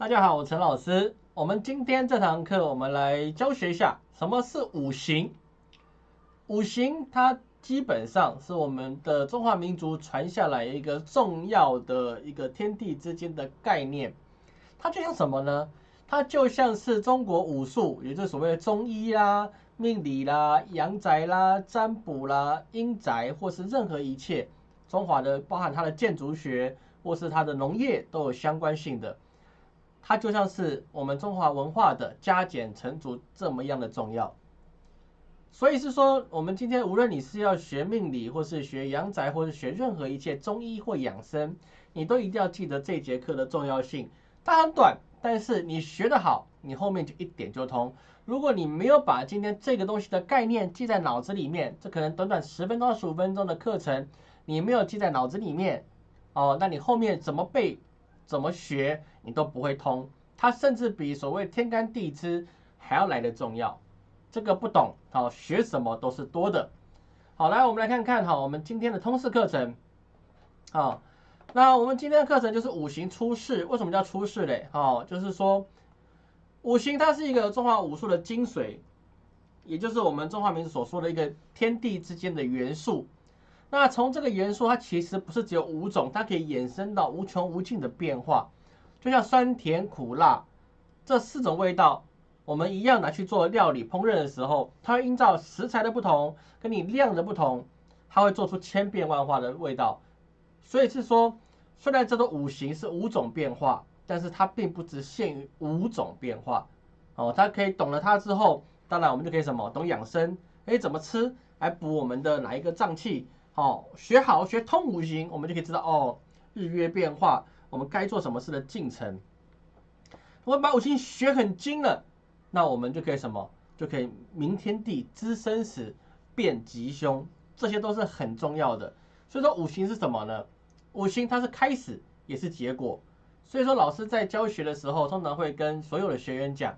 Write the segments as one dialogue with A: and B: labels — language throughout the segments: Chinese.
A: 大家好，我陈老师。我们今天这堂课，我们来教学一下什么是五行。五行它基本上是我们的中华民族传下来一个重要的一个天地之间的概念。它就像什么呢？它就像是中国武术，也就是所谓的中医啦、命理啦、阳宅啦、占卜啦、阴宅，或是任何一切中华的，包含它的建筑学或是它的农业都有相关性的。它就像是我们中华文化的加减乘除这么样的重要。所以是说，我们今天无论你是要学命理，或是学阳宅，或是学任何一切中医或养生，你都一定要记得这节课的重要性。它很短，但是你学得好，你后面就一点就通。如果你没有把今天这个东西的概念记在脑子里面，这可能短短十分钟、十五分钟的课程，你没有记在脑子里面，哦，那你后面怎么背、怎么学，你都不会通。它甚至比所谓天干地支还要来的重要。这个不懂，好学什么都是多的。好，来我们来看看哈，我们今天的通识课程，好，那我们今天的课程就是五行出世。为什么叫出世嘞？哦，就是说五行它是一个中华武术的精髓，也就是我们中华民族所说的一个天地之间的元素。那从这个元素，它其实不是只有五种，它可以衍生到无穷无尽的变化，就像酸甜苦辣这四种味道。我们一样拿去做料理烹饪的时候，它会依照食材的不同，跟你量的不同，它会做出千变万化的味道。所以是说，虽然这个五行是五种变化，但是它并不只限于五种变化。哦，它可以懂了它之后，当然我们就可以什么懂养生，哎，怎么吃来补我们的哪一个脏器？哦，学好学通五行，我们就可以知道哦，日月变化，我们该做什么事的进程。我们把五行学很精了。那我们就可以什么？就可以明天地知生死，辨吉凶，这些都是很重要的。所以说五行是什么呢？五行它是开始，也是结果。所以说老师在教学的时候，通常会跟所有的学员讲，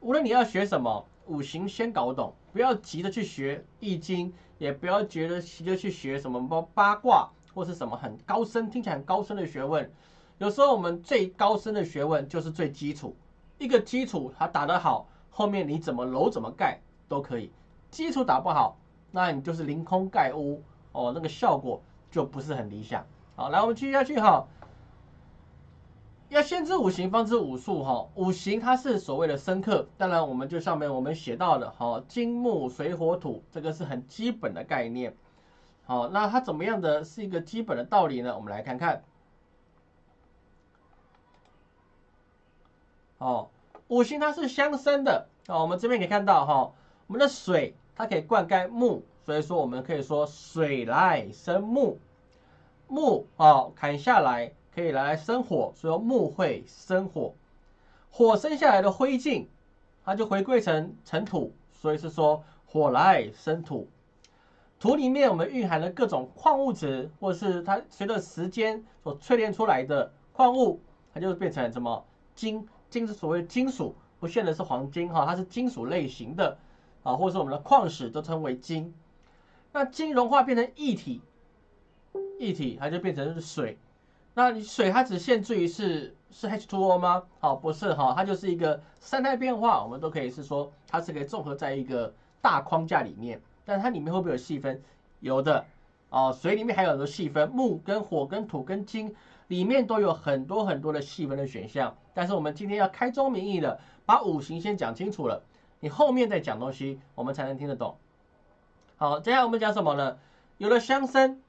A: 无论你要学什么，五行先搞懂，不要急着去学易经，也不要觉得急着去学什么八卦或是什么很高深、听起来很高深的学问。有时候我们最高深的学问就是最基础。一个基础它打得好，后面你怎么楼怎么盖都可以。基础打不好，那你就是凌空盖屋哦，那个效果就不是很理想。好，来我们继续下去哈。要先知五行，方知五术哈。五行它是所谓的生克，当然我们就上面我们写到的哈，金木水火土，这个是很基本的概念。好，那它怎么样的是一个基本的道理呢？我们来看看。哦，五行它是相生的哦。我们这边可以看到哈，我们的水它可以灌溉木，所以说我们可以说水来生木。木哦，砍下来可以来生火，所以木会生火。火生下来的灰烬，它就回归成尘土，所以是说火来生土。土里面我们蕴含了各种矿物质，或是它随着时间所淬炼出来的矿物，它就变成什么金。金是所谓金属，不限的是黄金哈，它是金属类型的啊，或者是我们的矿石都称为金。那金融化变成液体，液体它就变成水。那你水它只限制于是是 H2O 吗？好，不是哈，它就是一个三态变化，我们都可以是说它是可以综合在一个大框架里面。但它里面会不会有细分？有的哦，水里面还有很多细分，木跟火跟土跟金。里面都有很多很多的细分的选项，但是我们今天要开宗明义的把五行先讲清楚了，你后面再讲东西，我们才能听得懂。好，接下来我们讲什么呢？有了相生，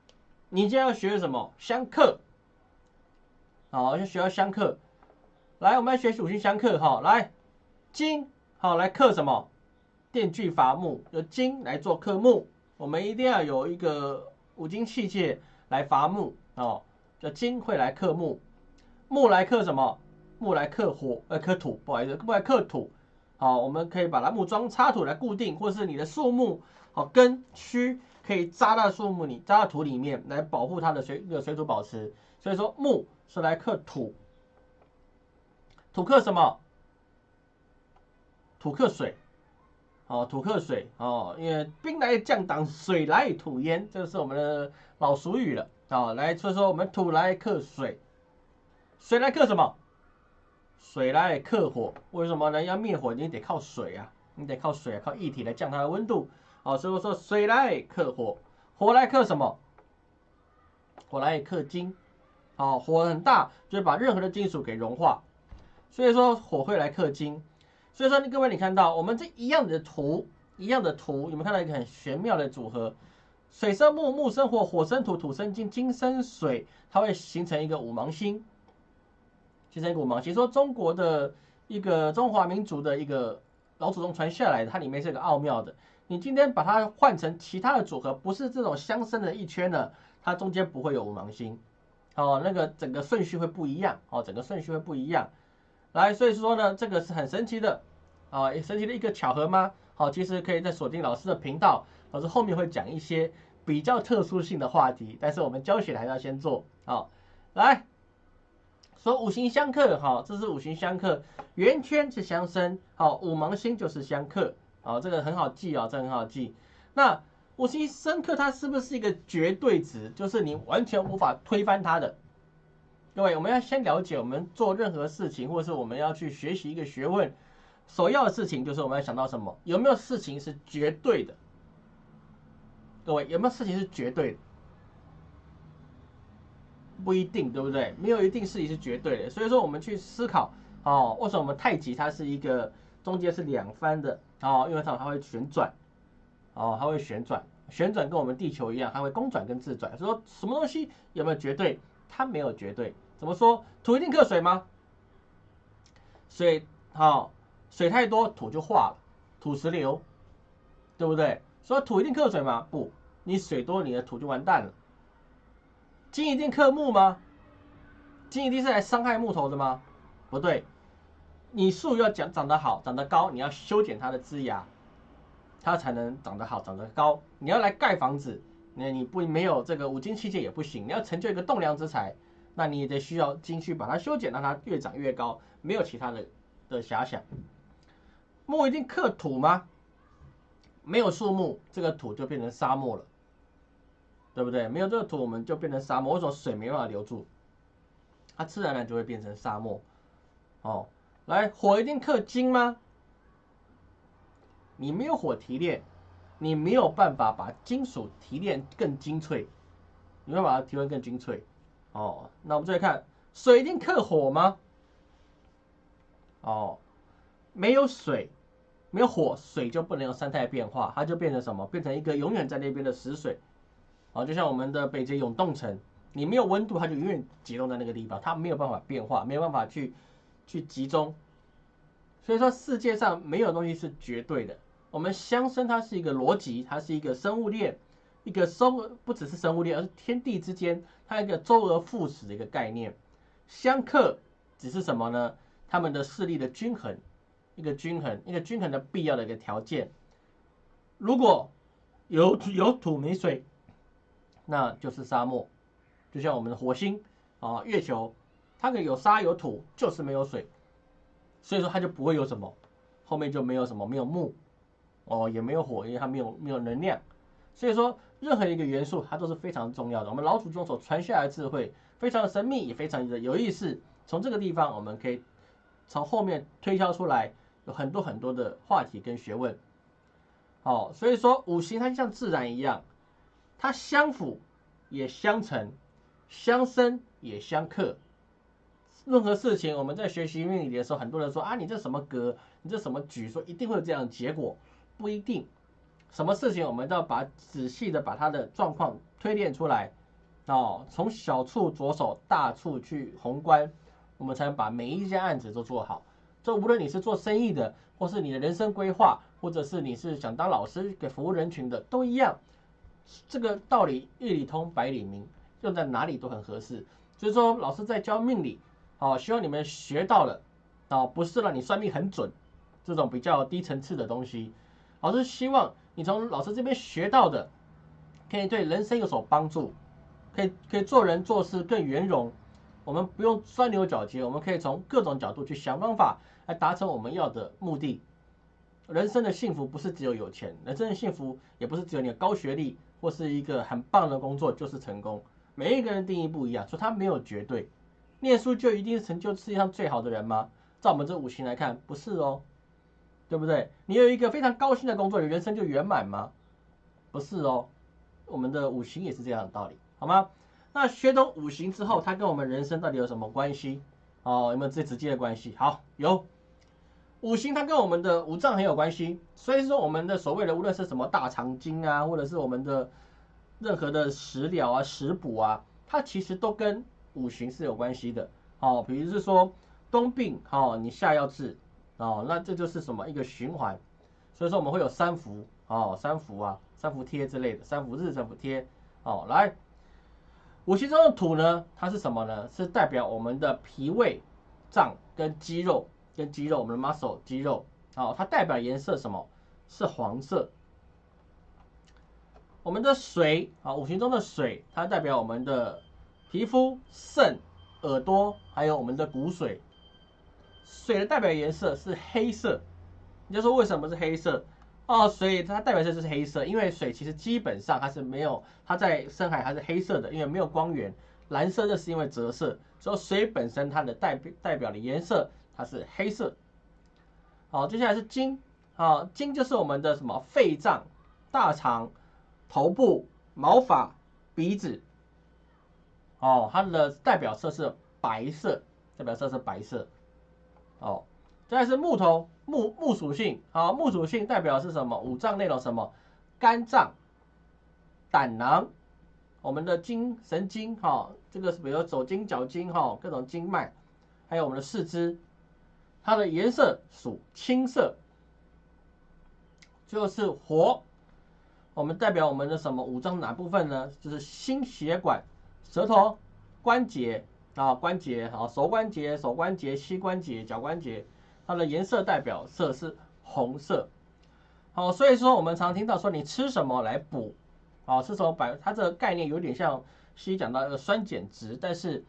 A: 你就要学什么？相克。好，就学要相克。来，我们来学习五行相克。哈，来金，好来克什么？电锯伐木，有金来做克木，我们一定要有一个五金器械来伐木哦。叫金会来克木，木来克什么？木来克火，呃，克土，不好意思，木来克土。好，我们可以把它木桩插土来固定，或是你的树木，好根须可以扎到树木里，扎到土里面来保护它的水个水土保持。所以说木是来克土，土克什么？土克水，哦，土克水，哦，因为兵来将挡，水来土淹，这是我们的老俗语了。好，来说说我们土来克水，水来克什么？水来克火，为什么呢？要灭火，你得靠水啊，你得靠水啊，靠液体来降它的温度。好，所以说水来克火，火来克什么？火来克金。好，火很大，就会把任何的金属给融化。所以说火会来克金。所以说，各位你看到我们这一样的图，一样的图，有没有看到一个很玄妙的组合？水生木，木生火，火生土，土生金，金生水，它会形成一个五芒星。形成一个五芒星。说中国的一个中华民族的一个老祖宗传下来的，它里面是个奥妙的。你今天把它换成其他的组合，不是这种相生的一圈呢，它中间不会有五芒星。哦，那个整个顺序会不一样。哦，整个顺序会不一样。来，所以说呢，这个是很神奇的。啊，也神奇的一个巧合吗？好，其实可以在锁定老师的频道，老师后面会讲一些比较特殊性的话题，但是我们教学还是要先做。好，来说五行相克，好，这是五行相克，圆圈是相生，好，五芒星就是相克，好，这个很好记啊，这很好记。那五行相克它是不是一个绝对值？就是你完全无法推翻它的。各位，我们要先了解，我们做任何事情，或者是我们要去学习一个学问。首要的事情就是我们要想到什么？有没有事情是绝对的？各位有没有事情是绝对的？不一定，对不对？没有一定事情是绝对的。所以说我们去思考哦，为什么我们太极它是一个中间是两番的哦？因为它它会旋转哦，它会旋转，旋转跟我们地球一样，它会公转跟自转。说什么东西有没有绝对？它没有绝对。怎么说？土一定克水吗？水好。水太多，土就化了，土石流，对不对？说土一定克水吗？不，你水多，你的土就完蛋了。金一定克木吗？金一定是来伤害木头的吗？不对，你树要长长得好，长得高，你要修剪它的枝芽，它才能长得好，长得高。你要来盖房子，那你不没有这个五金器械也不行。你要成就一个栋梁之材，那你也得需要金去把它修剪，让它越长越高。没有其他的的遐想。木一定克土吗？没有树木，这个土就变成沙漠了，对不对？没有这个土，我们就变成沙漠。为什么水没办法留住？它自然而然就会变成沙漠。哦，来，火一定克金吗？你没有火提炼，你没有办法把金属提炼更精粹，你会把它提炼更精粹。哦，那我们再看，水一定克火吗？哦。没有水，没有火，水就不能有三态变化，它就变成什么？变成一个永远在那边的死水。啊，就像我们的北极永冻层，你没有温度，它就永远集中在那个地方，它没有办法变化，没有办法去去集中。所以说，世界上没有东西是绝对的。我们相生它是一个逻辑，它是一个生物链，一个生不只是生物链，而是天地之间它一个周而复始的一个概念。相克只是什么呢？它们的势力的均衡。一个均衡，一个均衡的必要的一个条件。如果有有土没水，那就是沙漠。就像我们的火星啊、月球，它可以有沙有土，就是没有水，所以说它就不会有什么，后面就没有什么，没有木哦，也没有火，因为它没有没有能量。所以说，任何一个元素它都是非常重要的。我们老祖宗所传下来的智慧非常的神秘，也非常的有意思。从这个地方，我们可以从后面推敲出来。有很多很多的话题跟学问，哦，所以说五行它就像自然一样，它相辅也相成，相生也相克。任何事情我们在学习命理的时候，很多人说啊，你这什么格，你这什么局，说一定会有这样的结果，不一定。什么事情我们都要把仔细的把它的状况推演出来，哦，从小处着手，大处去宏观，我们才能把每一件案子都做好。这无论你是做生意的，或是你的人生规划，或者是你是想当老师给服务人群的，都一样。这个道理一理通百里明，用在哪里都很合适。所以说，老师在教命理，哦，希望你们学到了，啊，不是让你算命很准这种比较低层次的东西。老师希望你从老师这边学到的，可以对人生有所帮助，可以可以做人做事更圆融。我们不用钻牛角尖，我们可以从各种角度去想方法。来达成我们要的目的。人生的幸福不是只有有钱，人生的幸福也不是只有你的高学历或是一个很棒的工作就是成功。每一个人定义不一样，说他没有绝对。念书就一定是成就世界上最好的人吗？照我们这五行来看，不是哦，对不对？你有一个非常高兴的工作，你人生就圆满吗？不是哦，我们的五行也是这样的道理，好吗？那学懂五行之后，它跟我们人生到底有什么关系？哦，有没有最直接的关系？好，有。五行它跟我们的五脏很有关系，所以说我们的所谓的无论是什么大肠经啊，或者是我们的任何的食疗啊、食补啊，它其实都跟五行是有关系的。哦，比如是说冬病，哦，你夏要治，哦，那这就是什么一个循环。所以说我们会有三伏，哦，三伏啊，三伏贴之类的，三伏日、三伏贴，哦，来，五行中的土呢，它是什么呢？是代表我们的脾胃脏跟肌肉。跟肌肉，我们的 muscle 肌肉，哦，它代表颜色什么？是黄色。我们的水，啊，五行中的水，它代表我们的皮肤、肾、耳朵，还有我们的骨髓。水的代表颜色是黑色。你就说为什么是黑色？哦，所以它代表色就是黑色，因为水其实基本上它是没有，它在深海它是黑色的，因为没有光源。蓝色这是因为折射，所以水本身它的代表代表的颜色。它是黑色，好，接下来是金，好，金就是我们的什么肺脏、大肠、头部、毛发、鼻子，哦，它的代表色是白色，代表色是白色，哦，再是木头，木木属性，好，木属性代表是什么？五脏内容什么？肝脏、胆囊，我们的筋神经，哈，这个是比如手筋、脚筋，哈，各种经脉，还有我们的四肢。它的颜色属青色，就是火。我们代表我们的什么五脏哪部分呢？就是心血管、舌头、关节啊，关节啊，手关节、手关节、膝关节、脚关节。它的颜色代表色是红色。好，所以说我们常听到说你吃什么来补啊？吃什么百？它这个概念有点像西医讲到一个酸碱值，但是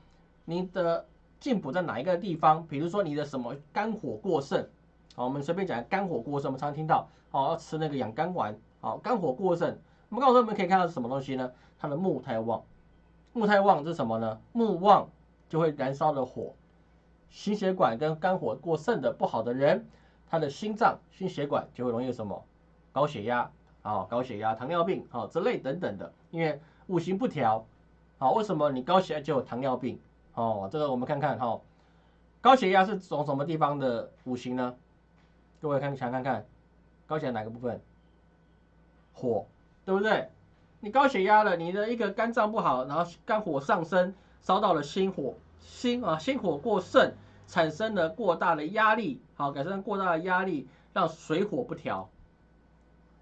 A: 你的。进补在哪一个地方？比如说你的什么肝火过盛，好，我们随便讲肝火过盛，我们常听到，哦，要吃那个养肝丸，好，肝火过盛，我们告诉我们可以看到是什么东西呢？它的木太旺，木太旺是什么呢？木旺就会燃烧的火，心血管跟肝火过盛的不好的人，他的心脏、心血管就会容易什么高血压，啊，高血压、糖尿病，啊，之类等等的，因为五行不调，好，为什么你高血压就有糖尿病？哦，这个我们看看哈，高血压是从什么地方的五行呢？各位看想看看，高血压哪个部分？火，对不对？你高血压了，你的一个肝脏不好，然后肝火上升，烧到了心火，心啊心火过盛，产生了过大的压力，好，产生过大的压力，让水火不调，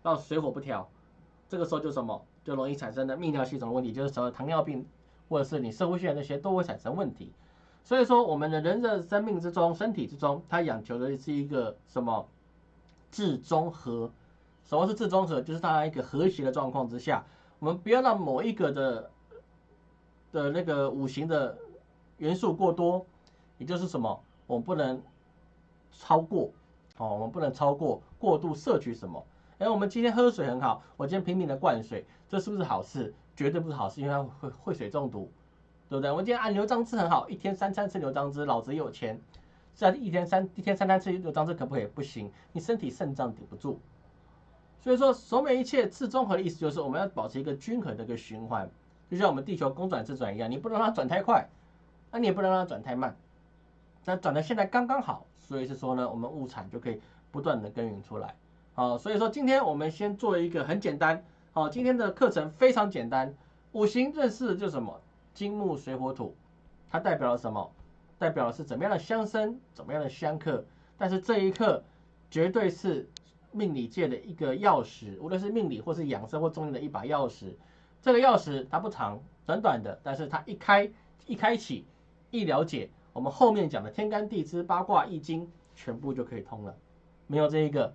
A: 让水火不调，这个时候就什么？就容易产生的泌尿系统的问题，就是什么糖尿病。或者是你社会性那些都会产生问题，所以说我们的人的生命之中、身体之中，它讲求的是一个什么？至中和。什么是至中和？就是它一个和谐的状况之下，我们不要让某一个的的那个五行的元素过多，也就是什么？我们不能超过，哦，我们不能超过过度摄取什么？哎，我们今天喝水很好，我今天拼命的灌水，这是不是好事？绝对不是好事，因为它会会水中毒，对不对？我今天按牛樟汁很好，一天三餐吃牛樟汁，老子有钱。这样一天三一天三餐吃牛樟汁可不可以？不行，你身体肾脏顶不住。所以说，所有一切自综合的意思就是我们要保持一个均衡的一个循环，就像我们地球公转自转一样，你不能让它转太快，那你也不能让它转太慢，那转的现在刚刚好。所以是说呢，我们物产就可以不断的耕耘出来。好，所以说今天我们先做一个很简单。好，今天的课程非常简单，五行认识就是什么？金木水火土，它代表了什么？代表的是怎么样的相生，怎么样的相克。但是这一课绝对是命理界的一个钥匙，无论是命理或是养生或中医的一把钥匙。这个钥匙它不长，短短的，但是它一开一开启一了解，我们后面讲的天干地支、八卦、易经全部就可以通了。没有这一个，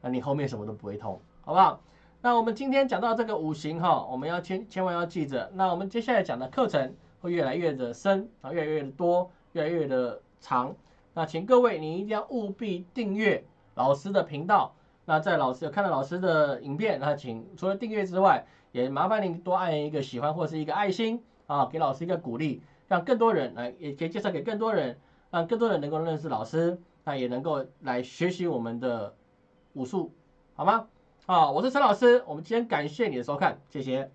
A: 那你后面什么都不会通，好不好？那我们今天讲到这个五行哈，我们要千千万要记着。那我们接下来讲的课程会越来越的深啊，越来越的多，越来越的长。那请各位你一定要务必订阅老师的频道。那在老师有看到老师的影片，那请除了订阅之外，也麻烦您多按一个喜欢或是一个爱心啊，给老师一个鼓励，让更多人来，也可以介绍给更多人，让更多人能够认识老师。那也能够来学习我们的武术，好吗？啊，我是陈老师，我们今天感谢你的收看，谢谢。